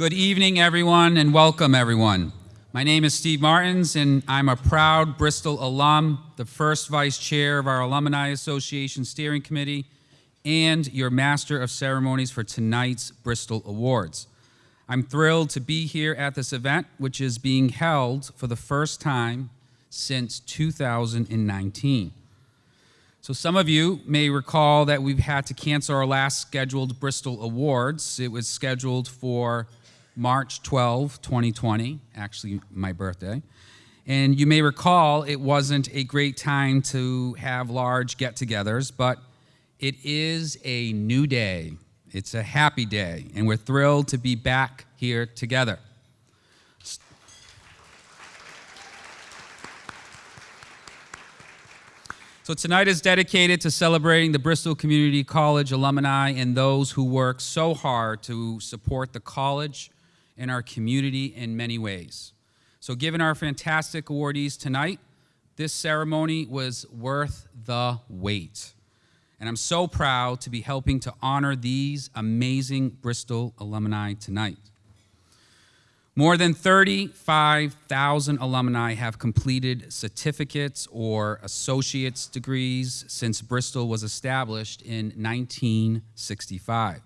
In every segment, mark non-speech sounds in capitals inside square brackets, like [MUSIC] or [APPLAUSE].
Good evening, everyone, and welcome, everyone. My name is Steve Martins, and I'm a proud Bristol alum, the first vice chair of our Alumni Association Steering Committee, and your master of ceremonies for tonight's Bristol Awards. I'm thrilled to be here at this event, which is being held for the first time since 2019. So some of you may recall that we've had to cancel our last scheduled Bristol Awards. It was scheduled for March 12, 2020, actually my birthday. And you may recall it wasn't a great time to have large get-togethers, but it is a new day. It's a happy day, and we're thrilled to be back here together. So tonight is dedicated to celebrating the Bristol Community College alumni and those who work so hard to support the college and our community in many ways. So given our fantastic awardees tonight, this ceremony was worth the wait. And I'm so proud to be helping to honor these amazing Bristol alumni tonight. More than 35,000 alumni have completed certificates or associate's degrees since Bristol was established in 1965.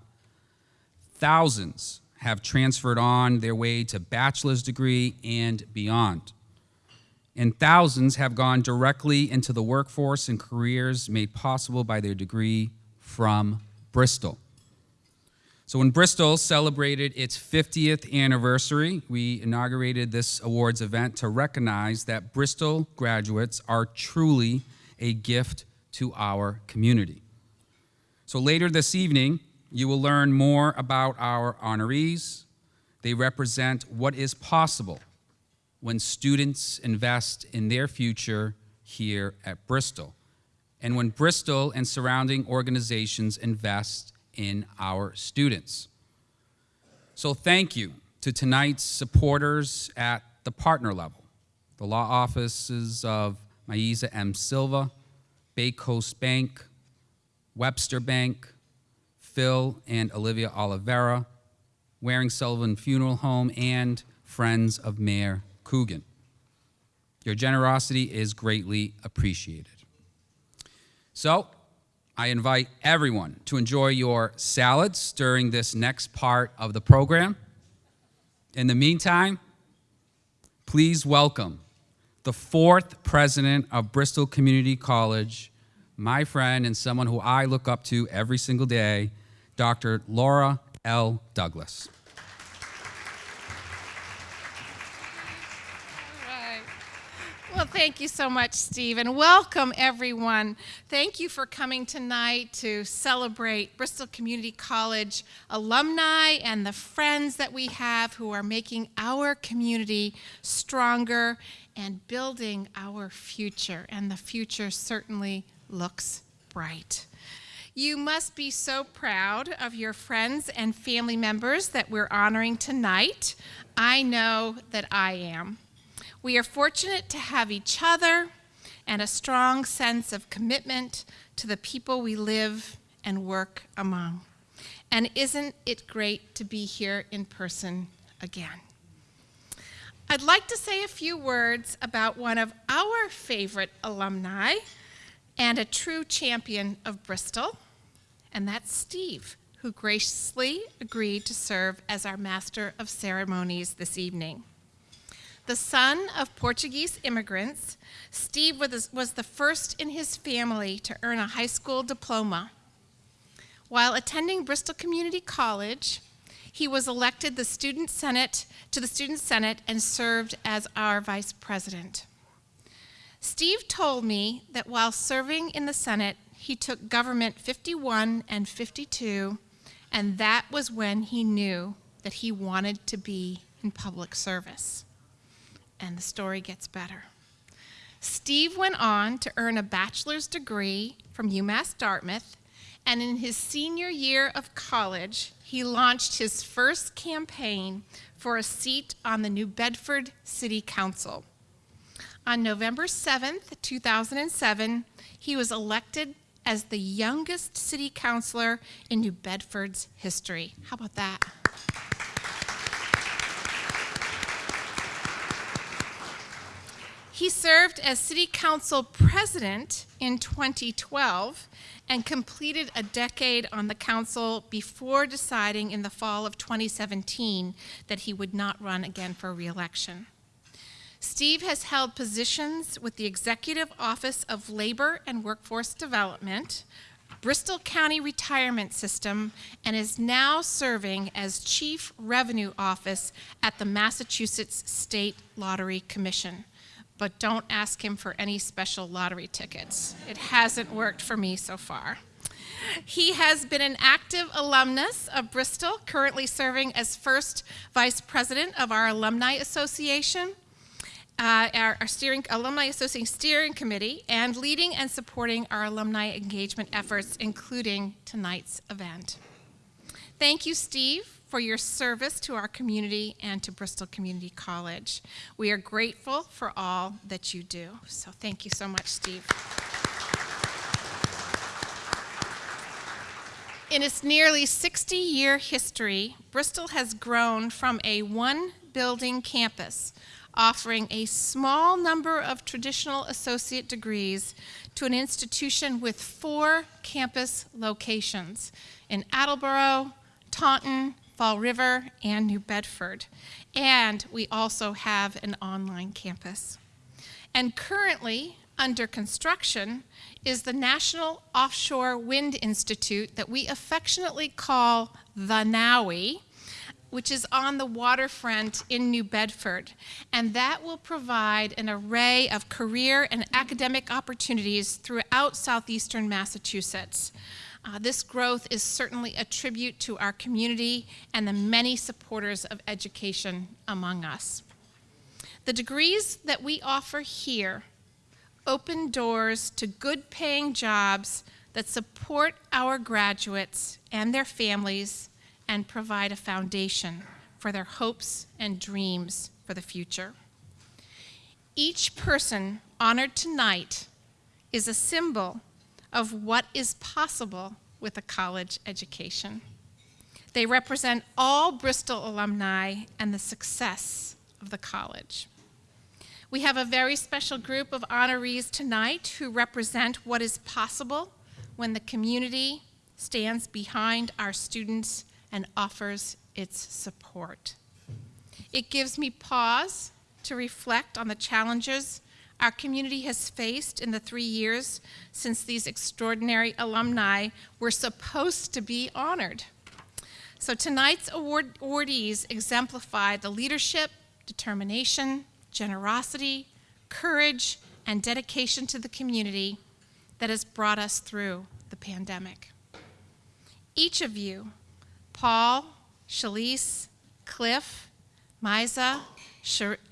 Thousands have transferred on their way to bachelor's degree and beyond. And thousands have gone directly into the workforce and careers made possible by their degree from Bristol. So when Bristol celebrated its 50th anniversary, we inaugurated this awards event to recognize that Bristol graduates are truly a gift to our community. So later this evening, you will learn more about our honorees. They represent what is possible when students invest in their future here at Bristol, and when Bristol and surrounding organizations invest in our students. So thank you to tonight's supporters at the partner level, the law offices of Maiza M. Silva, Bay Coast Bank, Webster Bank, Phil and Olivia Oliveira, Waring Sullivan Funeral Home, and Friends of Mayor Coogan. Your generosity is greatly appreciated. So, I invite everyone to enjoy your salads during this next part of the program. In the meantime, please welcome the fourth president of Bristol Community College, my friend and someone who I look up to every single day, Dr. Laura L. Douglas. Well, thank you so much, Steve, and welcome everyone. Thank you for coming tonight to celebrate Bristol Community College alumni and the friends that we have who are making our community stronger and building our future, and the future certainly looks bright. You must be so proud of your friends and family members that we're honoring tonight. I know that I am. We are fortunate to have each other and a strong sense of commitment to the people we live and work among. And isn't it great to be here in person again? I'd like to say a few words about one of our favorite alumni and a true champion of Bristol, and that's Steve, who graciously agreed to serve as our Master of Ceremonies this evening. The son of Portuguese immigrants, Steve was the first in his family to earn a high school diploma. While attending Bristol Community College, he was elected the student senate to the student senate and served as our vice president. Steve told me that while serving in the senate, he took government 51 and 52, and that was when he knew that he wanted to be in public service and the story gets better. Steve went on to earn a bachelor's degree from UMass Dartmouth, and in his senior year of college, he launched his first campaign for a seat on the New Bedford City Council. On November 7th, 2007, he was elected as the youngest city councilor in New Bedford's history. How about that? He served as city council president in 2012 and completed a decade on the council before deciding in the fall of 2017 that he would not run again for reelection. Steve has held positions with the Executive Office of Labor and Workforce Development, Bristol County Retirement System, and is now serving as Chief Revenue Office at the Massachusetts State Lottery Commission. But don't ask him for any special lottery tickets. It hasn't worked for me so far. He has been an active alumnus of Bristol, currently serving as first vice president of our Alumni Association uh, our, our steering alumni association steering committee and leading and supporting our alumni engagement efforts including tonight's event. Thank you steve for your service to our community and to bristol community college. We are grateful for all that you do. So thank you so much steve. In its nearly 60 year history, Bristol has grown from a one building campus offering a small number of traditional associate degrees to an institution with four campus locations in Attleboro, Taunton, Fall River, and New Bedford. And we also have an online campus. And currently, under construction, is the National Offshore Wind Institute that we affectionately call the NOWI, which is on the waterfront in New Bedford. And that will provide an array of career and academic opportunities throughout southeastern Massachusetts. Uh, this growth is certainly a tribute to our community and the many supporters of education among us. The degrees that we offer here open doors to good paying jobs that support our graduates and their families and provide a foundation for their hopes and dreams for the future. Each person honored tonight is a symbol of what is possible with a college education. They represent all Bristol alumni and the success of the college. We have a very special group of honorees tonight who represent what is possible when the community stands behind our students and offers its support. It gives me pause to reflect on the challenges our community has faced in the three years since these extraordinary alumni were supposed to be honored. So tonight's award awardees exemplify the leadership, determination, generosity, courage, and dedication to the community that has brought us through the pandemic. Each of you Paul, Shalise, Cliff, Maiza,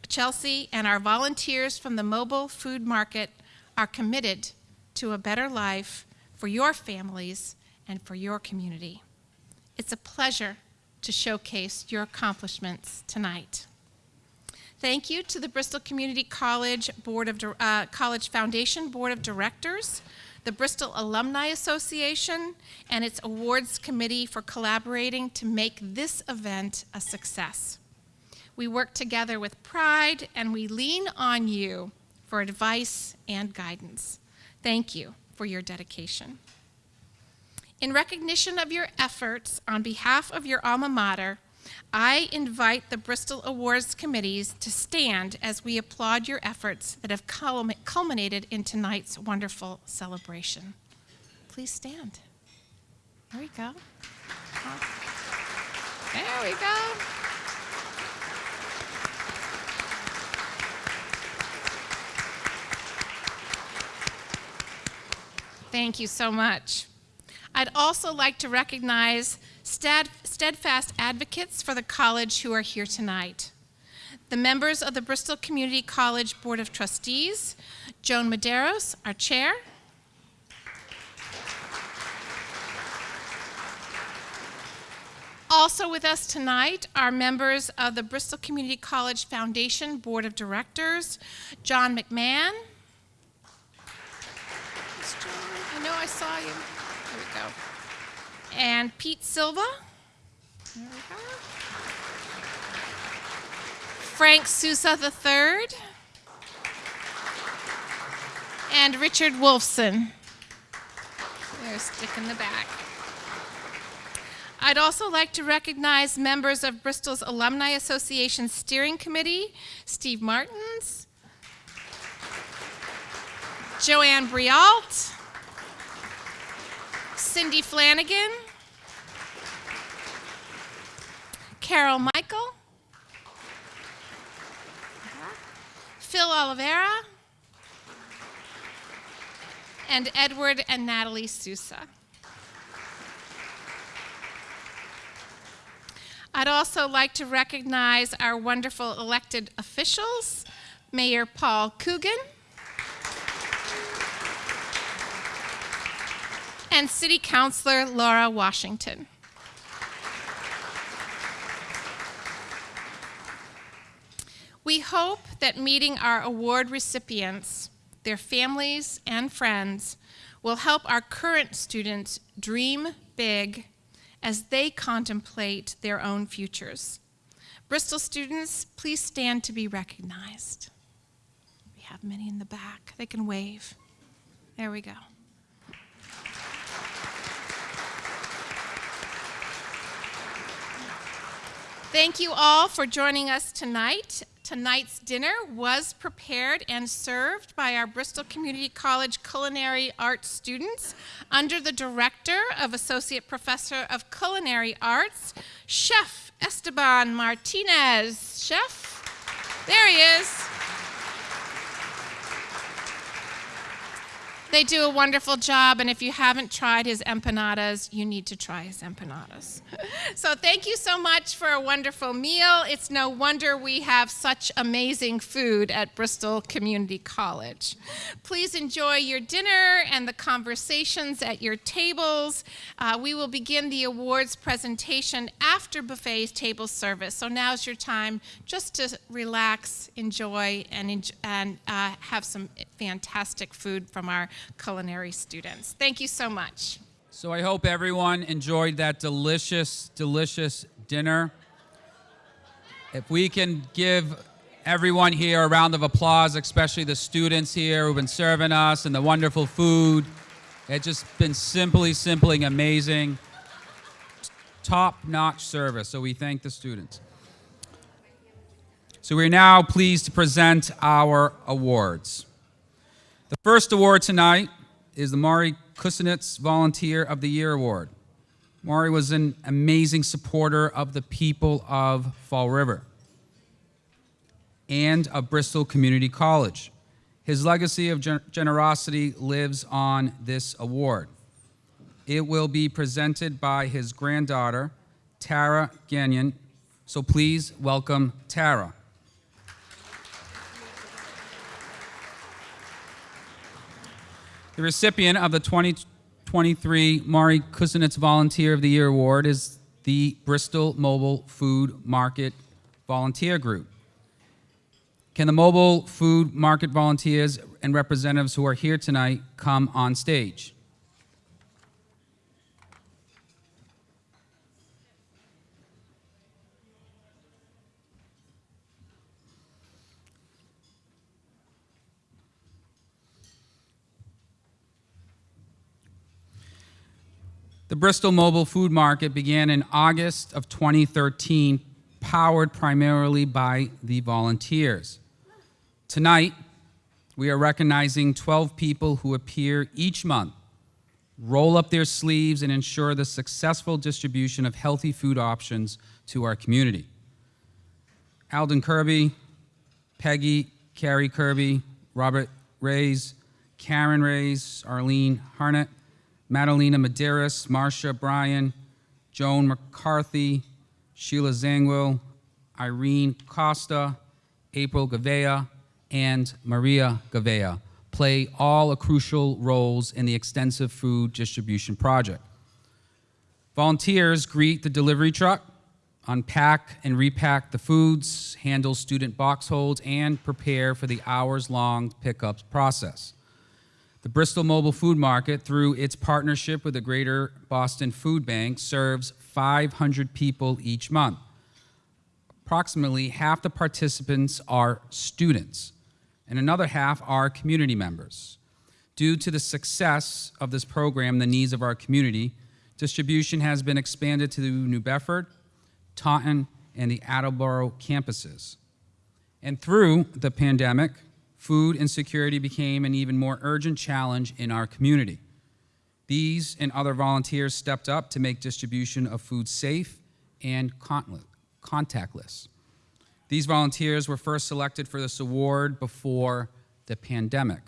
Chelsea, and our volunteers from the mobile food market are committed to a better life for your families and for your community. It's a pleasure to showcase your accomplishments tonight. Thank you to the Bristol Community College Board of uh, College Foundation Board of Directors the Bristol Alumni Association, and its awards committee for collaborating to make this event a success. We work together with pride and we lean on you for advice and guidance. Thank you for your dedication. In recognition of your efforts on behalf of your alma mater, I invite the Bristol Awards committees to stand as we applaud your efforts that have culminated in tonight's wonderful celebration. Please stand. There we go. There we go. Thank you so much. I'd also like to recognize steadfast advocates for the college who are here tonight. The members of the Bristol Community College Board of Trustees, Joan Medeiros, our chair, Also with us tonight are members of the Bristol Community College Foundation Board of Directors, John McMahon. I know I saw you. There we go and Pete Silva. Frank Sousa III. and Richard Wolfson. They're stick in the back. I'd also like to recognize members of Bristol's Alumni Association Steering Committee, Steve Martins, Joanne Brialt, Cindy Flanagan, Carol Michael, uh-huh. Phil Oliveira, and Edward and Natalie Sousa. I'd also like to recognize our wonderful elected officials, Mayor Paul Coogan, and City Councilor Laura Washington. We hope that meeting our award recipients, their families, and friends will help our current students dream big as they contemplate their own futures. Bristol students, please stand to be recognized. We have many in the back. They can wave. There we go. Thank you all for joining us tonight. Tonight's dinner was prepared and served by our Bristol Community College Culinary Arts students under the director of Associate Professor of Culinary Arts, Chef Esteban Martinez. Chef, there he is. They do a wonderful job, and if you haven't tried his empanadas, you need to try his empanadas. [LAUGHS] so, thank you so much for a wonderful meal. It's no wonder we have such amazing food at Bristol Community College. Please enjoy your dinner and the conversations at your tables. Uh, we will begin the awards presentation after buffet table service. So, now's your time just to relax, enjoy, and, and uh, have some fantastic food from our culinary students. Thank you so much. So I hope everyone enjoyed that delicious, delicious dinner. If we can give everyone here a round of applause, especially the students here who've been serving us and the wonderful food. It's just been simply, simply amazing. Top-notch service, so we thank the students. So we're now pleased to present our awards. The first award tonight is the Maury Kusinitz Volunteer of the Year Award. Maury was an amazing supporter of the people of Fall River and of Bristol Community College. His legacy of gen generosity lives on this award. It will be presented by his granddaughter, Tara Gagnon. So please welcome Tara. The recipient of the 2023 Maury Kusinitz Volunteer of the Year Award is the Bristol Mobile Food Market Volunteer Group. Can the mobile food market volunteers and representatives who are here tonight come on stage? The Bristol Mobile Food Market began in August of 2013, powered primarily by the volunteers. Tonight, we are recognizing 12 people who appear each month, roll up their sleeves, and ensure the successful distribution of healthy food options to our community. Alden Kirby, Peggy, Carrie Kirby, Robert Rays, Karen Rays, Arlene Harnett, Madalena Medeiros, Marcia Bryan, Joan McCarthy, Sheila Zangwill, Irene Costa, April Gavea, and Maria Gavea play all a crucial roles in the extensive food distribution project. Volunteers greet the delivery truck, unpack and repack the foods, handle student box holds, and prepare for the hours-long pickup process. The Bristol Mobile Food Market, through its partnership with the Greater Boston Food Bank, serves 500 people each month. Approximately half the participants are students, and another half are community members. Due to the success of this program, the needs of our community, distribution has been expanded to New Bedford, Taunton, and the Attleboro campuses. And through the pandemic, food insecurity became an even more urgent challenge in our community. These and other volunteers stepped up to make distribution of food safe and contactless. These volunteers were first selected for this award before the pandemic.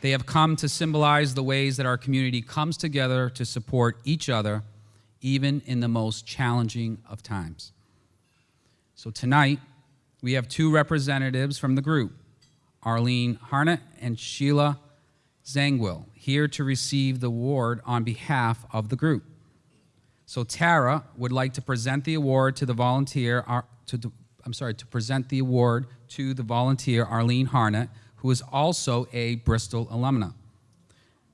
They have come to symbolize the ways that our community comes together to support each other, even in the most challenging of times. So tonight, we have two representatives from the group, Arlene Harnett and Sheila Zangwill, here to receive the award on behalf of the group. So Tara would like to present the award to the volunteer, to I'm sorry, to present the award to the volunteer Arlene Harnett, who is also a Bristol alumna.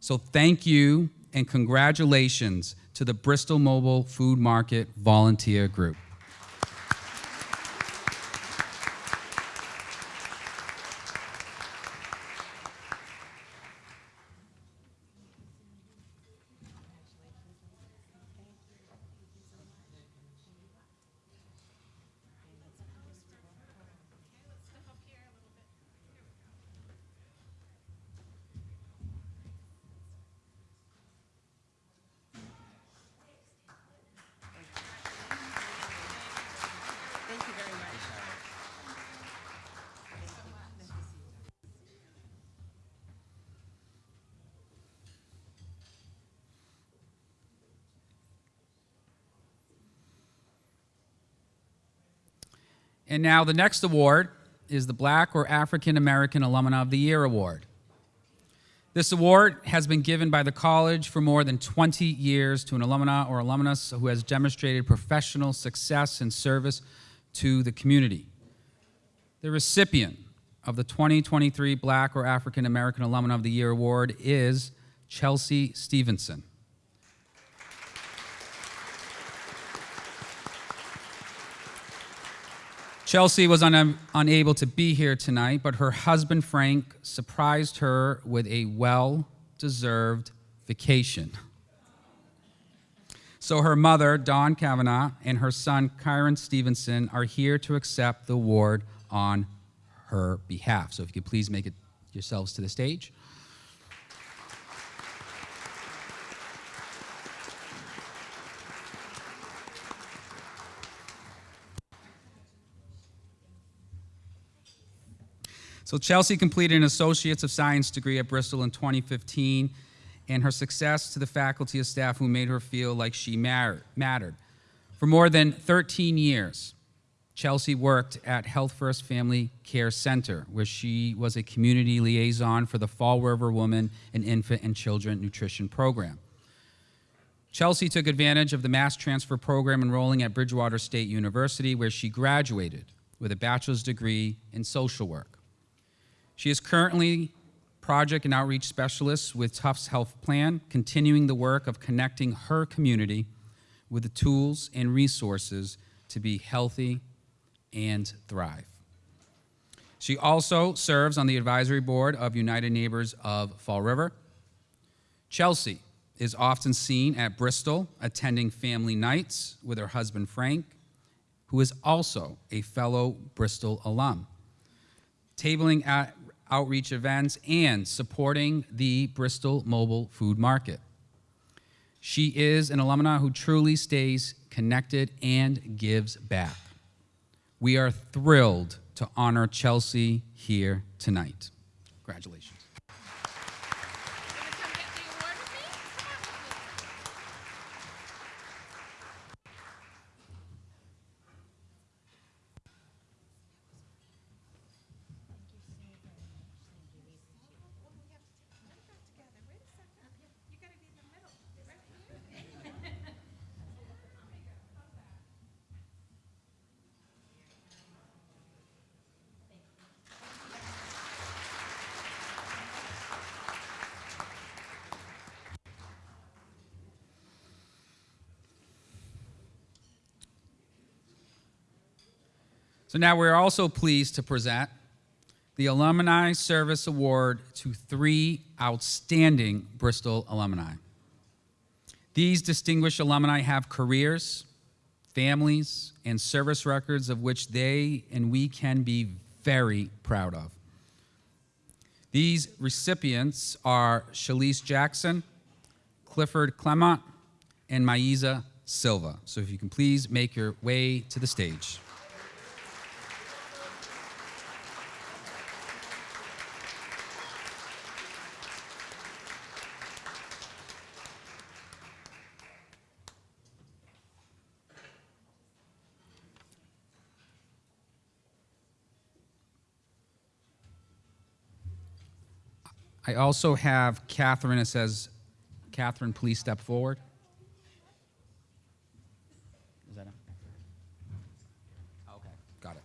So thank you and congratulations to the Bristol Mobile Food Market Volunteer Group. And now the next award is the Black or African American Alumna of the Year Award. This award has been given by the college for more than 20 years to an alumna or alumnus who has demonstrated professional success and service to the community. The recipient of the 2023 Black or African American Alumna of the Year Award is Chelsea Stevenson. Chelsea was un unable to be here tonight, but her husband Frank surprised her with a well deserved vacation. So her mother, Dawn Kavanaugh, and her son, Kyron Stevenson, are here to accept the award on her behalf. So if you could please make it yourselves to the stage. So Chelsea completed an Associates of Science degree at Bristol in 2015, and her success to the faculty and staff who made her feel like she mattered. For more than 13 years, Chelsea worked at Health First Family Care Center, where she was a community liaison for the Fall River Woman and Infant and Children Nutrition Program. Chelsea took advantage of the mass transfer program enrolling at Bridgewater State University, where she graduated with a bachelor's degree in social work. She is currently project and outreach specialist with Tufts Health Plan, continuing the work of connecting her community with the tools and resources to be healthy and thrive. She also serves on the advisory board of United Neighbors of Fall River. Chelsea is often seen at Bristol attending family nights with her husband Frank, who is also a fellow Bristol alum. Tabling at outreach events, and supporting the Bristol Mobile Food Market. She is an alumna who truly stays connected and gives back. We are thrilled to honor Chelsea here tonight. Congratulations. Now we're also pleased to present the Alumni Service Award to three outstanding Bristol alumni. These distinguished alumni have careers, families, and service records of which they and we can be very proud of. These recipients are Shalise Jackson, Clifford Clement, and Maiza Silva. So if you can please make your way to the stage. I also have Catherine. It says, Catherine, please step forward. Is that it? Okay, got it.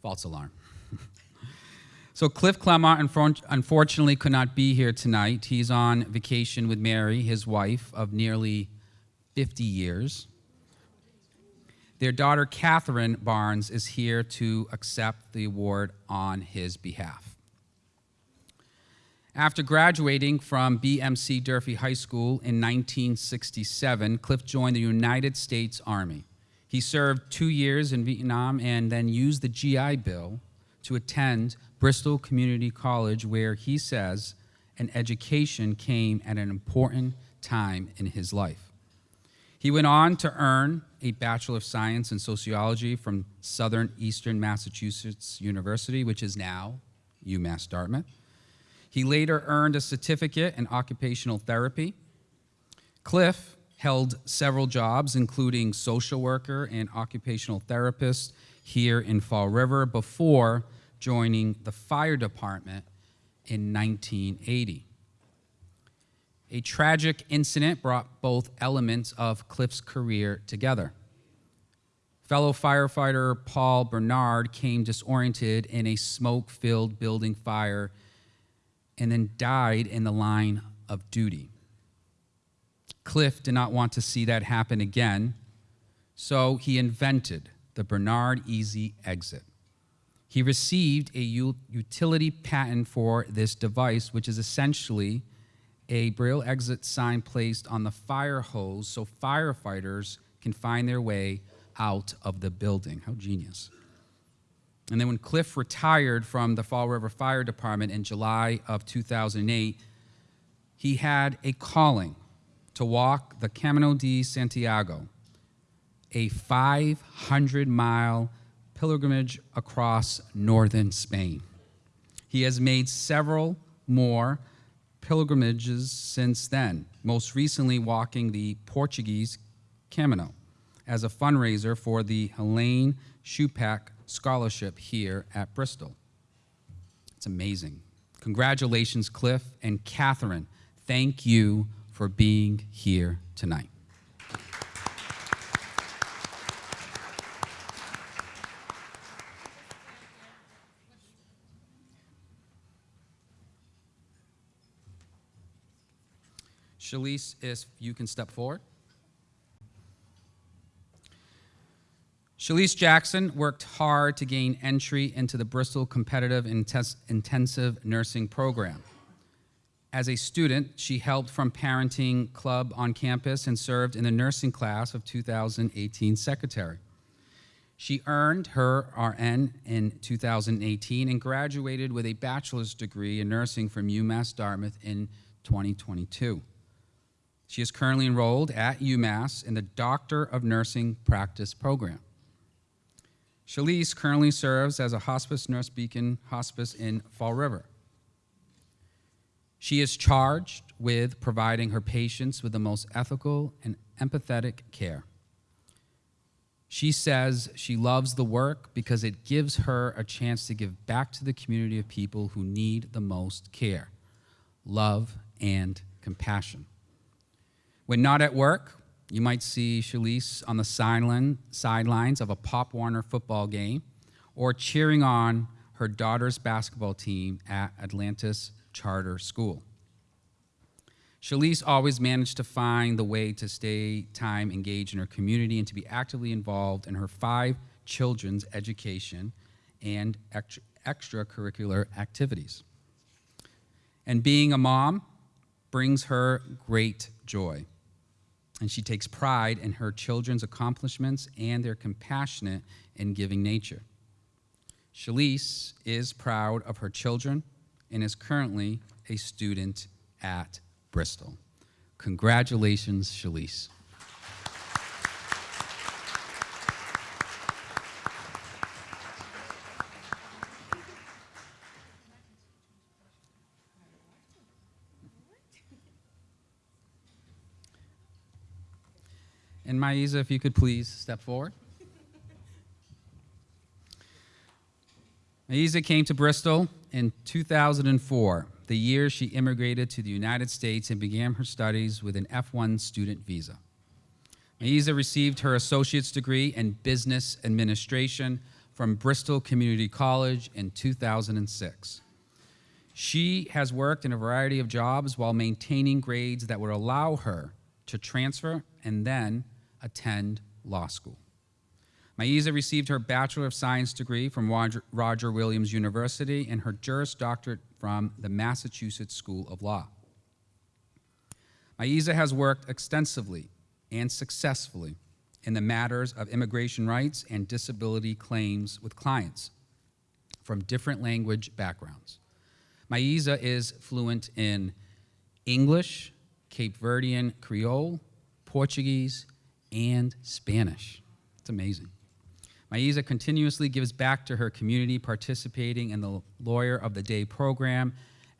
False alarm. [LAUGHS] so Cliff unfor- unfortunately could not be here tonight. He's on vacation with Mary, his wife of nearly 50 years. Their daughter, Catherine Barnes, is here to accept the award on his behalf. After graduating from BMC Durfee High School in 1967, Cliff joined the United States Army. He served two years in Vietnam and then used the GI Bill to attend Bristol Community College, where he says an education came at an important time in his life. He went on to earn a Bachelor of Science in Sociology from Southern Eastern Massachusetts University, which is now UMass Dartmouth. He later earned a certificate in occupational therapy. Cliff held several jobs, including social worker and occupational therapist here in Fall River before joining the fire department in 1980. A tragic incident brought both elements of Cliff's career together. Fellow firefighter Paul Bernard came disoriented in a smoke filled building fire and then died in the line of duty. Cliff did not want to see that happen again, so he invented the Bernard Easy Exit. He received a utility patent for this device, which is essentially a braille exit sign placed on the fire hose so firefighters can find their way out of the building. How genius. And then when Cliff retired from the Fall River Fire Department in July of 2008, he had a calling to walk the Camino de Santiago, a 500 mile pilgrimage across northern Spain. He has made several more pilgrimages since then, most recently walking the Portuguese Camino as a fundraiser for the Helene Schupak Scholarship here at Bristol. It's amazing. Congratulations, Cliff and Catherine. Thank you for being here tonight. Shalise, if you can step forward. Shalise Jackson worked hard to gain entry into the Bristol Competitive Intensive Nursing Program. As a student, she helped from Parenting Club on campus and served in the nursing class of 2018 secretary. She earned her RN in 2018 and graduated with a bachelor's degree in nursing from UMass Dartmouth in 2022. She is currently enrolled at UMass in the Doctor of Nursing Practice program. Shalise currently serves as a hospice nurse beacon hospice in Fall River. She is charged with providing her patients with the most ethical and empathetic care. She says she loves the work because it gives her a chance to give back to the community of people who need the most care, love, and compassion. When not at work, you might see Shalise on the sideline, sidelines of a Pop Warner football game or cheering on her daughter's basketball team at Atlantis Charter School. Shalise always managed to find the way to stay time engaged in her community and to be actively involved in her five children's education and extracurricular activities. And being a mom brings her great joy. And she takes pride in her children's accomplishments and their compassionate and giving nature. Shalise is proud of her children and is currently a student at Bristol. Congratulations, Shalise. And Maiza, if you could please step forward. Maiza came to Bristol in 2004, the year she immigrated to the United States and began her studies with an F1 student visa. Maiza received her associate's degree in business administration from Bristol Community College in 2006. She has worked in a variety of jobs while maintaining grades that would allow her to transfer and then attend law school. Maiza received her Bachelor of Science degree from Roger, Williams University and her Juris Doctorate from the Massachusetts School of Law. Maiza has worked extensively and successfully in the matters of immigration rights and disability claims with clients from different language backgrounds. Maiza is fluent in English, Cape Verdean Creole, Portuguese, and Spanish. It's amazing. Maiza continuously gives back to her community, participating in the Lawyer of the Day program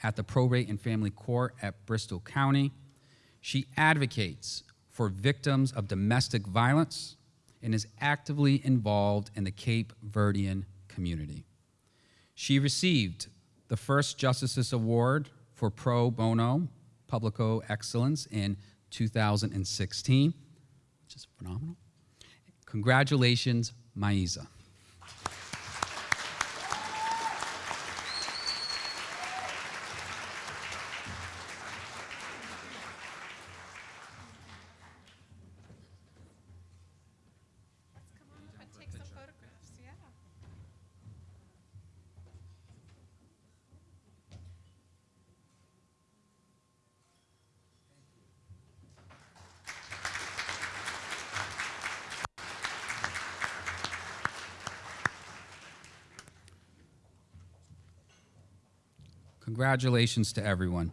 at the Probate and Family Court at Bristol County. She advocates for victims of domestic violence and is actively involved in the Cape Verdean community. She received the first Justices Award for pro bono publico excellence in 2016, is phenomenal. Congratulations, Maiza. Congratulations to everyone.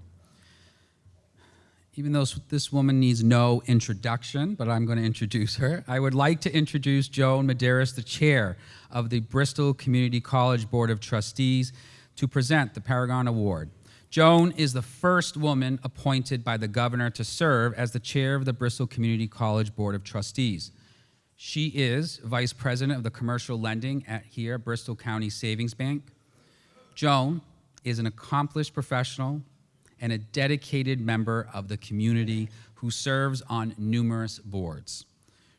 Even though this woman needs no introduction, but I'm going to introduce her, I would like to introduce Joan Medeiros, the chair of the Bristol Community College Board of Trustees, to present the Paragon Award. Joan is the first woman appointed by the governor to serve as the chair of the Bristol Community College Board of Trustees. She is vice president of the commercial lending at here, Bristol County Savings Bank. Joan is an accomplished professional and a dedicated member of the community who serves on numerous boards.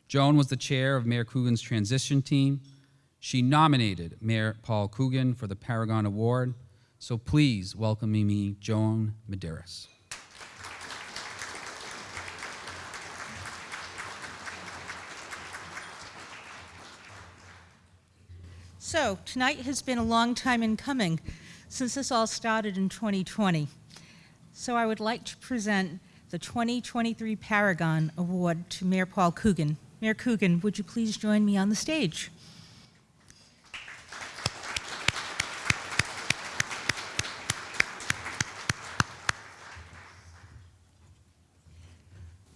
Joan was the chair of Mayor Coogan's transition team. She nominated Mayor Paul Coogan for the Paragon Award. So please welcome me, Joan Medeiros. So, tonight has been a long time in coming since this all started in 2020. So, I would like to present the 2023 Paragon Award to Mayor Paul Coogan. Mayor Coogan, would you please join me on the stage?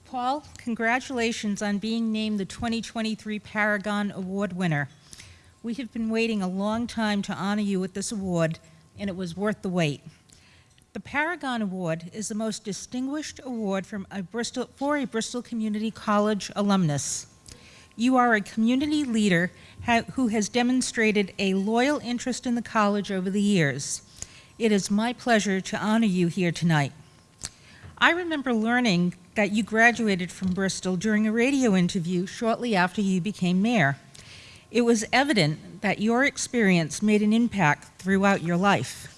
Paul, congratulations on being named the 2023 Paragon Award winner. We have been waiting a long time to honor you with this award, and it was worth the wait. The Paragon Award is the most distinguished award from a Bristol, for a Bristol Community College alumnus. You are a community leader who has demonstrated a loyal interest in the college over the years. It is my pleasure to honor you here tonight. I remember learning that you graduated from Bristol during a radio interview shortly after you became mayor. It was evident that your experience made an impact throughout your life.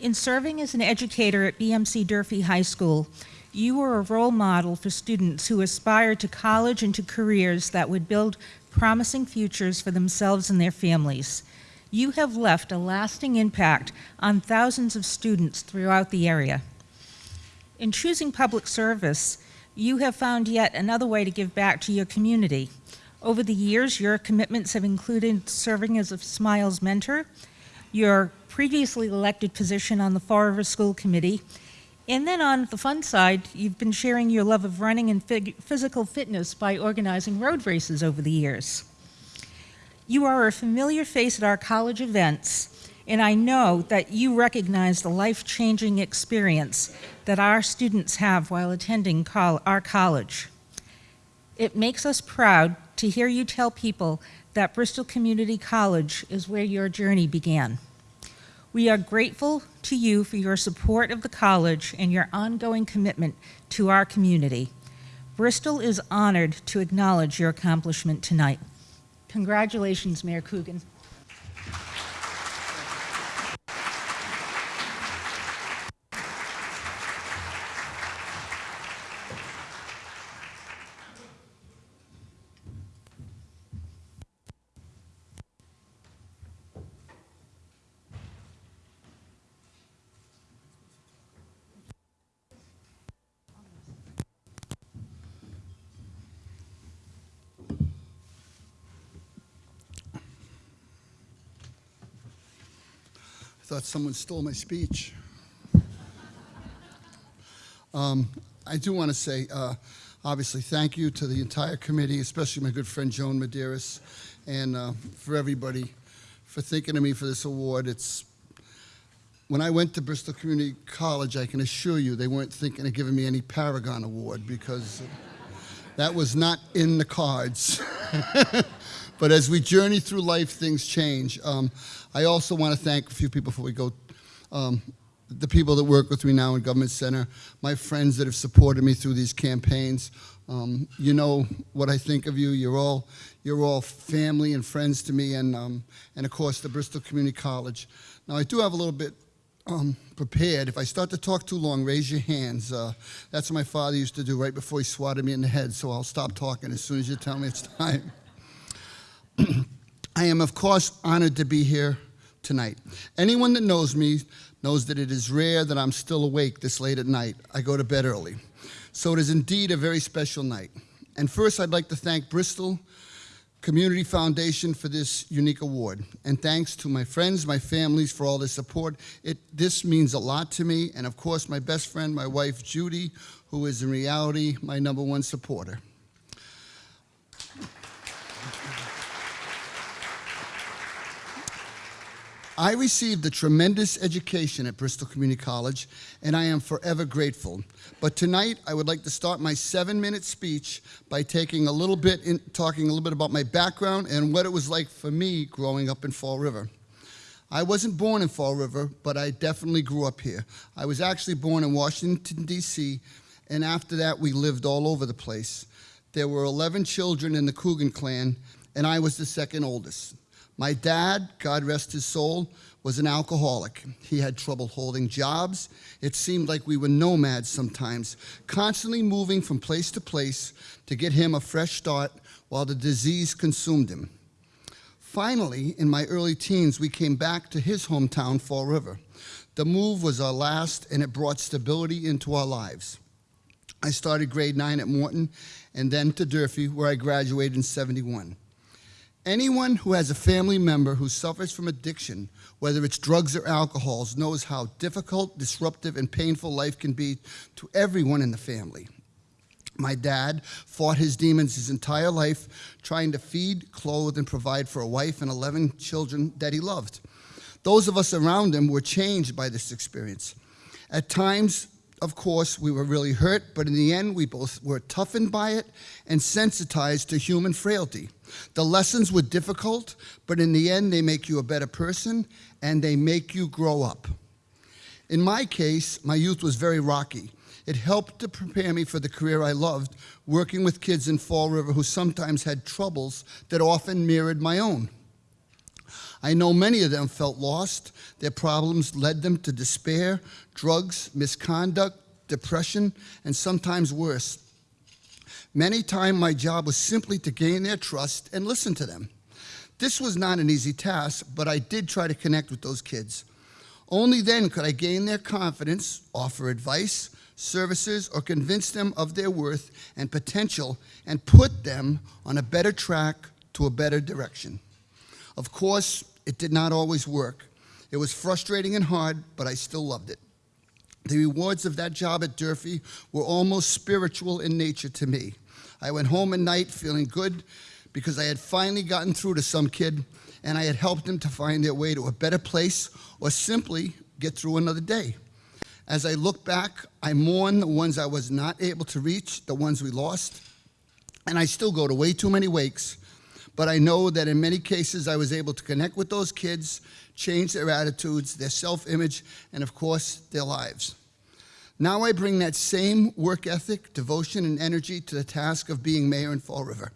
In serving as an educator at BMC Durfee High School, you were a role model for students who aspired to college and to careers that would build promising futures for themselves and their families. You have left a lasting impact on thousands of students throughout the area. In choosing public service, you have found yet another way to give back to your community. Over the years, your commitments have included serving as a Smiles mentor, your previously elected position on the Fall River School Committee, and then on the fun side, you've been sharing your love of running and physical fitness by organizing road races over the years. You are a familiar face at our college events, and I know that you recognize the life changing experience that our students have while attending our college. It makes us proud to hear you tell people that Bristol Community College is where your journey began. We are grateful to you for your support of the college and your ongoing commitment to our community. Bristol is honored to acknowledge your accomplishment tonight. Congratulations, Mayor Coogan. Someone stole my speech. Um, I do want to say, uh, obviously, thank you to the entire committee, especially my good friend Joan Medeiros, and uh, for everybody for thinking of me for this award. It's when I went to Bristol Community College, I can assure you they weren't thinking of giving me any Paragon Award because that was not in the cards. [LAUGHS] but as we journey through life, things change. Um, I also want to thank a few people before we go. Um, the people that work with me now in Government Center, my friends that have supported me through these campaigns. Um, you know what I think of you. You're all, you're all family and friends to me, and, um, and of course, the Bristol Community College. Now, I do have a little bit um, prepared. If I start to talk too long, raise your hands. Uh, that's what my father used to do right before he swatted me in the head, so I'll stop talking as soon as you tell me it's time. [LAUGHS] I am, of course, honored to be here tonight. Anyone that knows me knows that it is rare that I'm still awake this late at night. I go to bed early. So it is indeed a very special night. And first, I'd like to thank Bristol Community Foundation for this unique award. And thanks to my friends, my families for all their support. It, this means a lot to me. And of course, my best friend, my wife, Judy, who is in reality my number one supporter. I received a tremendous education at Bristol Community College, and I am forever grateful. But tonight, I would like to start my seven-minute speech by taking a little bit in, talking a little bit about my background and what it was like for me growing up in Fall River. I wasn't born in Fall River, but I definitely grew up here. I was actually born in Washington, D.C., and after that, we lived all over the place. There were 11 children in the Coogan clan, and I was the second oldest. My dad, God rest his soul, was an alcoholic. He had trouble holding jobs. It seemed like we were nomads sometimes, constantly moving from place to place to get him a fresh start while the disease consumed him. Finally, in my early teens, we came back to his hometown, Fall River. The move was our last, and it brought stability into our lives. I started grade nine at Morton and then to Durfee, where I graduated in 71. Anyone who has a family member who suffers from addiction, whether it's drugs or alcohols, knows how difficult, disruptive, and painful life can be to everyone in the family. My dad fought his demons his entire life, trying to feed, clothe, and provide for a wife and 11 children that he loved. Those of us around him were changed by this experience. At times, of course, we were really hurt, but in the end, we both were toughened by it and sensitized to human frailty. The lessons were difficult, but in the end, they make you a better person and they make you grow up. In my case, my youth was very rocky. It helped to prepare me for the career I loved, working with kids in Fall River who sometimes had troubles that often mirrored my own. I know many of them felt lost. Their problems led them to despair, drugs, misconduct, depression, and sometimes worse. Many times my job was simply to gain their trust and listen to them. This was not an easy task, but I did try to connect with those kids. Only then could I gain their confidence, offer advice, services, or convince them of their worth and potential and put them on a better track to a better direction. Of course, it did not always work. It was frustrating and hard, but I still loved it. The rewards of that job at Durfee were almost spiritual in nature to me. I went home at night feeling good because I had finally gotten through to some kid and I had helped them to find their way to a better place or simply get through another day. As I look back, I mourn the ones I was not able to reach, the ones we lost, and I still go to way too many wakes. But I know that in many cases I was able to connect with those kids, change their attitudes, their self image, and of course, their lives. Now I bring that same work ethic, devotion, and energy to the task of being mayor in Fall River.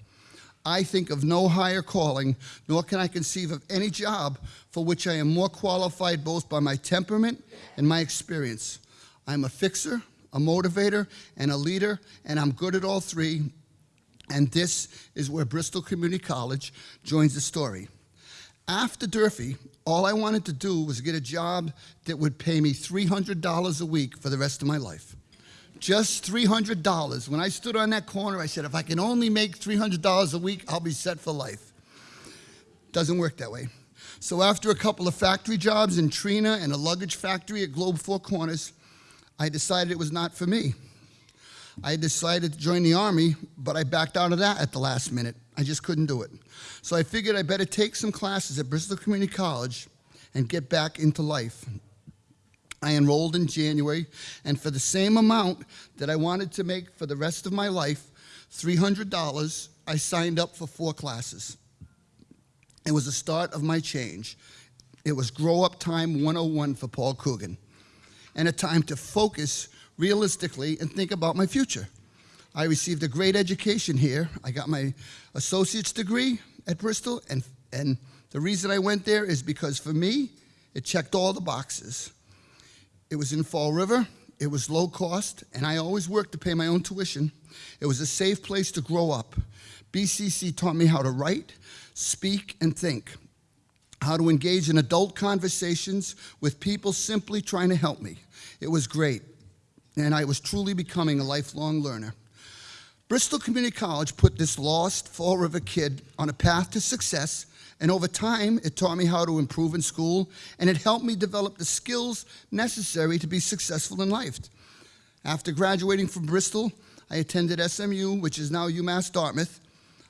I think of no higher calling, nor can I conceive of any job for which I am more qualified both by my temperament and my experience. I'm a fixer, a motivator, and a leader, and I'm good at all three. And this is where Bristol Community College joins the story. After Durfee, all I wanted to do was get a job that would pay me $300 a week for the rest of my life. Just $300. When I stood on that corner, I said, if I can only make $300 a week, I'll be set for life. Doesn't work that way. So after a couple of factory jobs in Trina and a luggage factory at Globe Four Corners, I decided it was not for me. I decided to join the Army, but I backed out of that at the last minute. I just couldn't do it. So I figured I better take some classes at Bristol Community College and get back into life. I enrolled in January, and for the same amount that I wanted to make for the rest of my life, $300, I signed up for four classes. It was the start of my change. It was Grow Up Time 101 for Paul Coogan, and a time to focus realistically and think about my future. I received a great education here. I got my associate's degree at Bristol, and, and the reason I went there is because for me, it checked all the boxes. It was in Fall River, it was low cost, and I always worked to pay my own tuition. It was a safe place to grow up. BCC taught me how to write, speak, and think, how to engage in adult conversations with people simply trying to help me. It was great, and I was truly becoming a lifelong learner. Bristol Community College put this lost Fall River kid on a path to success and over time, it taught me how to improve in school, and it helped me develop the skills necessary to be successful in life. After graduating from Bristol, I attended SMU, which is now UMass Dartmouth.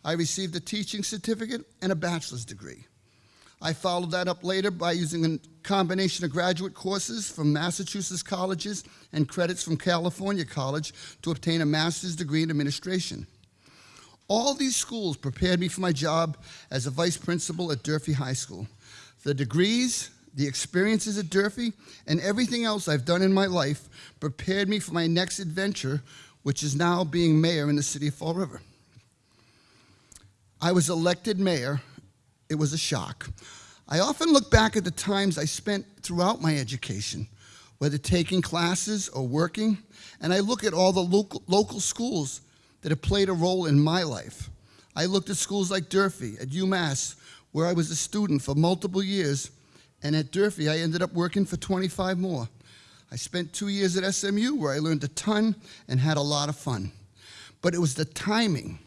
I received a teaching certificate and a bachelor's degree. I followed that up later by using a combination of graduate courses from Massachusetts colleges and credits from California College to obtain a master's degree in administration. All these schools prepared me for my job as a vice principal at Durfee High School. The degrees, the experiences at Durfee, and everything else I've done in my life prepared me for my next adventure, which is now being mayor in the city of Fall River. I was elected mayor. It was a shock. I often look back at the times I spent throughout my education, whether taking classes or working, and I look at all the local, local schools that have played a role in my life. I looked at schools like Durfee, at UMass, where I was a student for multiple years, and at Durfee, I ended up working for 25 more. I spent two years at SMU, where I learned a ton and had a lot of fun. But it was the timing,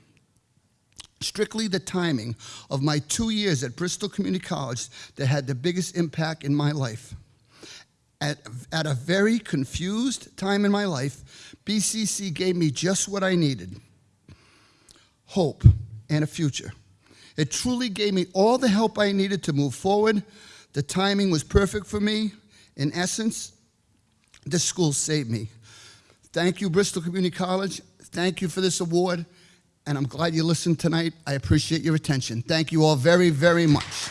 strictly the timing, of my two years at Bristol Community College that had the biggest impact in my life. At, at a very confused time in my life, BCC gave me just what I needed hope and a future. It truly gave me all the help I needed to move forward. The timing was perfect for me. In essence, this school saved me. Thank you, Bristol Community College. Thank you for this award, and I'm glad you listened tonight. I appreciate your attention. Thank you all very, very much.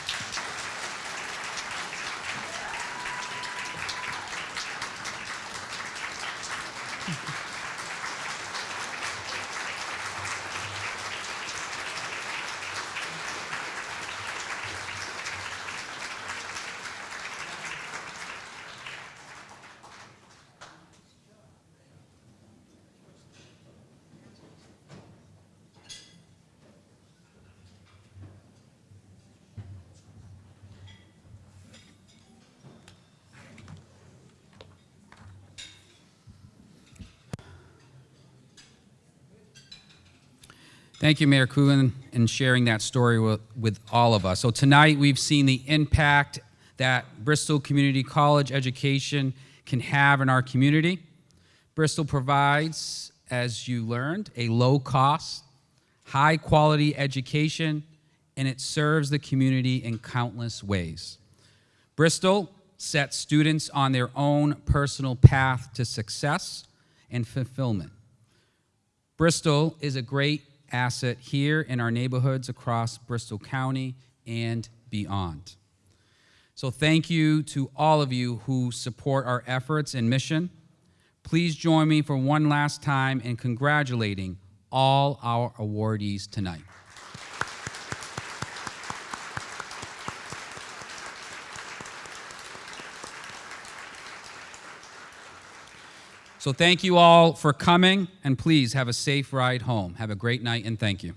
Thank you, Mayor Coogan, in sharing that story with, with all of us. So tonight we've seen the impact that Bristol Community College education can have in our community. Bristol provides, as you learned, a low cost, high quality education, and it serves the community in countless ways. Bristol sets students on their own personal path to success and fulfillment. Bristol is a great asset here in our neighborhoods across Bristol County and beyond. So, thank you to all of you who support our efforts and mission. Please join me for one last time in congratulating all our awardees tonight. So, thank you all for coming, and please have a safe ride home. Have a great night, and thank you.